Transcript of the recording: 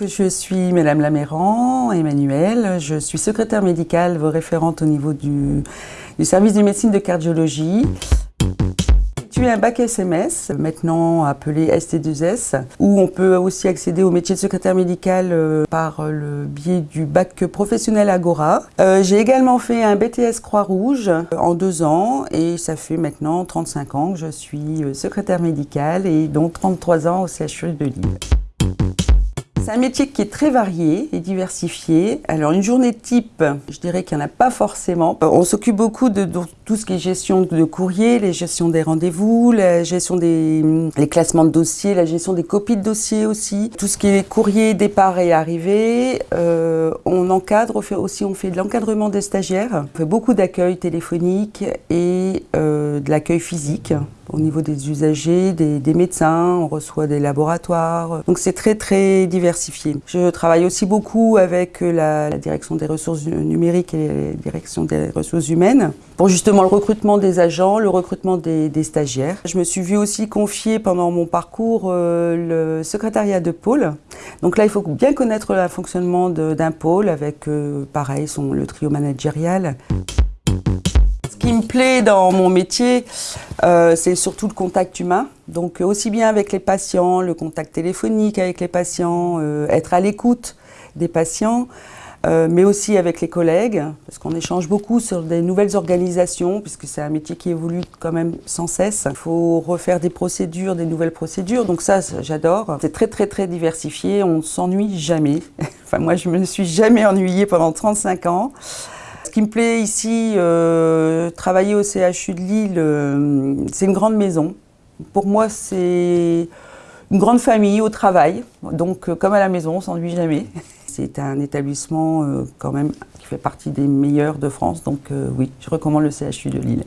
Je suis Madame Laméran, Emmanuel. Je suis secrétaire médicale, référente au niveau du, service de médecine de cardiologie. J'ai eu un bac SMS, maintenant appelé ST2S, où on peut aussi accéder au métier de secrétaire médical euh, par le biais du bac professionnel Agora. Euh, j'ai également fait un BTS Croix-Rouge euh, en deux ans et ça fait maintenant 35 ans que je suis secrétaire médicale et donc 33 ans au CHU de Lille. C'est un métier qui est très varié et diversifié. Alors une journée type, je dirais qu'il n'y en a pas forcément. On s'occupe beaucoup de, tout ce qui est gestion de courrier, les gestions des rendez-vous, la gestion des les classements de dossiers, la gestion des copies de dossiers aussi. Tout ce qui est courrier, départ et arrivée. Euh, on encadre on fait aussi, on fait de l'encadrement des stagiaires. On fait beaucoup d'accueil téléphonique et euh, de l'accueil physique au niveau des usagers, des, médecins, on reçoit des laboratoires. Donc c'est très très diversifié. Je travaille aussi beaucoup avec la, direction des ressources numériques et la direction des ressources humaines pour justement le recrutement des agents, le recrutement des, stagiaires. Je me suis vue aussi confier pendant mon parcours euh, le secrétariat de pôle. Donc là, il faut bien connaître le fonctionnement d'un pôle avec, euh, pareil, son, le trio managérial. Ce qui me plaît dans mon métier, euh, c'est surtout le contact humain. Donc aussi bien avec les patients, le contact téléphonique avec les patients, euh, être à l'écoute des patients, euh, mais aussi avec les collègues, parce qu'on échange beaucoup sur des nouvelles organisations, puisque c'est un métier qui évolue quand même sans cesse. Il faut refaire des procédures, des nouvelles procédures, donc ça, j'adore. C'est très très très diversifié, on ne s'ennuie jamais. enfin moi, je me suis jamais ennuyée pendant 35 ans. Qui me plaît ici, euh, travailler au CHU de Lille, euh, c'est une grande maison. Pour moi, c'est une grande famille au travail. Donc, euh, comme à la maison, on s'ennuie jamais. C'est un établissement quand même qui fait partie des meilleurs de France. Donc oui, je recommande le CHU de Lille.